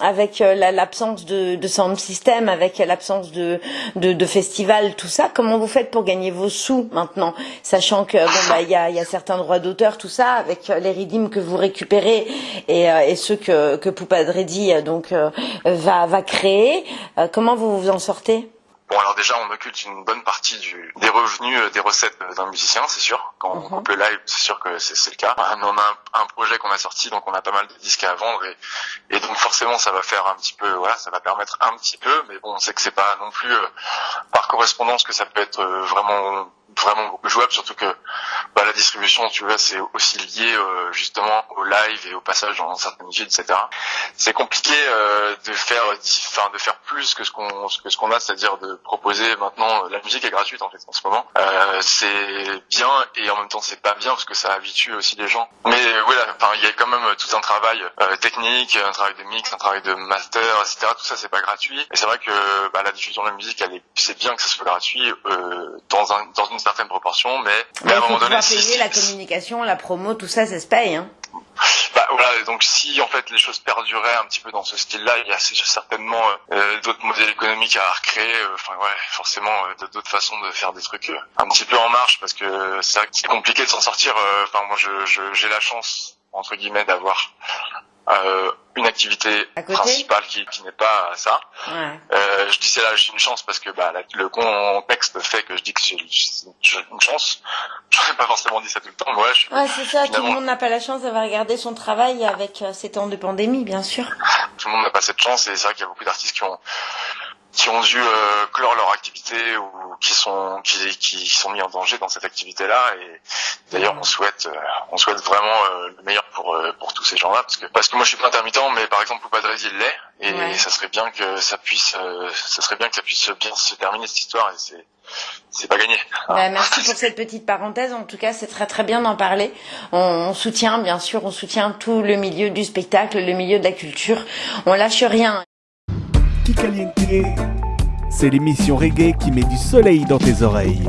Avec euh, la- l'absence de, sound system, avec l'absence de, de, de festival, tout ça, comment vous faites pour gagner vos sous maintenant, sachant que bah y a, certains droits d'auteur, tout ça, avec euh, les redeems que vous récupérez et, euh, ceux que Poupadredi donc va créer, comment vous vous en sortez? Bon alors déjà on occulte une bonne partie du, des revenus, euh, des recettes euh, d'un musicien, c'est sûr. Quand on Mhm. coupe le live, c'est sûr que c'est le cas. Ah, on a un, un projet qu'on a sorti, donc on a pas mal de disques à vendre et, et donc forcément ça va faire un petit peu, voilà, ça va permettre un petit peu, mais bon on sait que c'est pas non plus euh, par correspondance que ça peut être euh, vraiment vraiment jouable, surtout que bah, la distribution, tu vois, c'est aussi lié euh, justement au live et au passage dans certaines villes, etc. C'est compliqué euh, de faire, enfin de faire plus que ce qu'on que ce qu'on a, c'est-à-dire de proposer maintenant euh, la musique est gratuite en fait en ce moment. C'est bien et en même temps c'est pas bien parce que ça habitue aussi les gens. Mais voilà, enfin il y a quand même tout un travail technique, un travail de mix, un travail de master, etc. Tout ça c'est pas gratuit. Et c'est vrai que bah, la diffusion de la musique, c'est bien que ça soit gratuit dans un dans une certaine proportion, mais, à il un moment donné, si- la communication, la promo, tout ça, ça se paye. Hein. bah voilà, donc si en fait les choses perduraient un petit peu dans ce style-là, il y a certainement euh, d'autres modèles économiques à recréer. euh, Enfin ouais, forcément euh, d'autres façons de faire des trucs euh, un petit peu en marche parce que c'est vrai que c'est compliqué de s'en sortir. euh, Enfin moi je j'ai la chance entre guillemets d'avoir euh, activité principale qui, qui n'est pas ça. Ouais. Euh, je dis c'est là j'ai une chance parce que bah, la- le contexte fait que je dis que c'est j'ai une chance. J'aurais pas forcément dit ça tout le temps, mais ouais, je, Ouais, c'est ça. Tout le monde n'a pas la chance d'avoir regardé son travail avec euh, ces temps de pandémie, bien sûr. tout le monde n'a pas cette chance et c'est vrai qu'il y a beaucoup d'artistes qui ont qui ont dû euh, clore leur activité ou qui sont qui, qui sont mis en danger dans cette activité là et d'ailleurs on souhaite euh, on souhaite vraiment euh, le meilleur pour pour tous ces gens là parce que parce que moi je suis pas intermittent mais par exemple Poupadrezi il l'est et Ouais. ça serait bien que ça puisse ça serait bien que ça puisse bien se terminer cette histoire et c'est c'est pas gagné Bah, merci pour cette petite parenthèse. En tout cas, c'est très très bien d'en parler. On, on soutient, bien sûr, on soutient tout le milieu du spectacle, le milieu de la culture. On lâche rien. C'est l'émission reggae qui met du soleil dans tes oreilles.